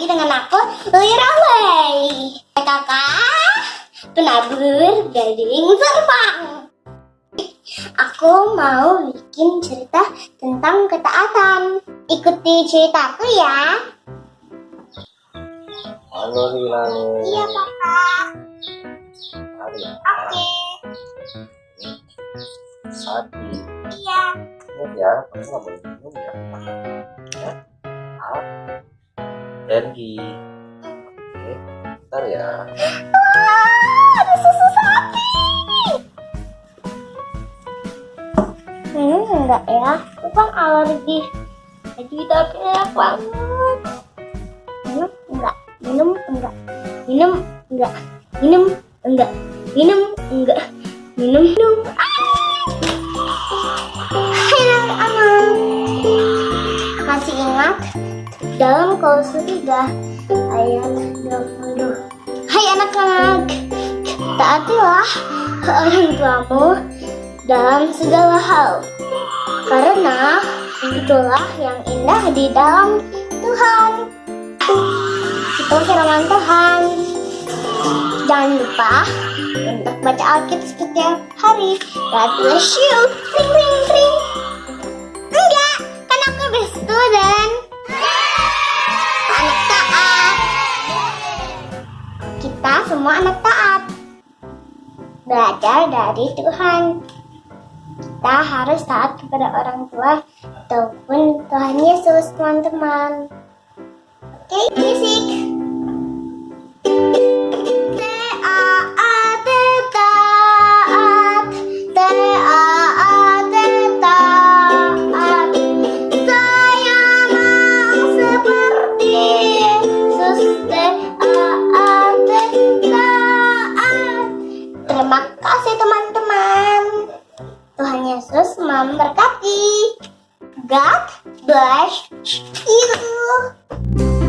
dengan aku Lira Lay Kakak penabur gading serpang Aku mau bikin cerita tentang ketaatan Ikuti ceritaku ya Halo Hilal. Iya kakak ya. Oke Sapi. Iya ya, kamu nggak boleh minum ya. Ya. Alergi. Oke. Bentar ya. Wah, ada susu sapi. Hmm, enggak ya. Aku kan alergi. Jadi tapi enak banget. Minum enggak? Minum enggak? Minum enggak? Minum enggak? Minum enggak? Minum minum. Enak aman. Masih ingat dalam klausul 3 ayat 20 Hai anak-anak. Taatilah orang tuamu dalam segala hal karena itulah yang indah di dalam Tuhan. Itu firman Tuhan. Jangan lupa untuk baca Alkitab setiap hari. God bless you. Ring ring ring semua anak taat. Belajar dari Tuhan. Kita harus taat kepada orang tua ataupun Tuhan Yesus teman-teman. Oke musik Taat, Yesus memberkati. God bless you.